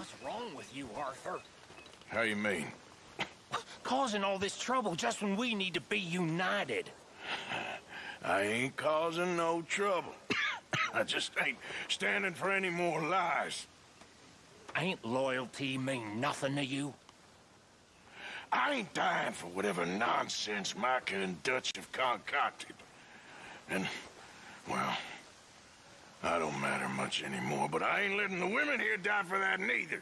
What's wrong with you, Arthur? How you mean? Causing all this trouble just when we need to be united. I ain't causing no trouble. I just ain't standing for any more lies. Ain't loyalty mean nothing to you? I ain't dying for whatever nonsense Micah and Dutch have concocted. And, I don't matter much anymore, but I ain't letting the women here die for that neither.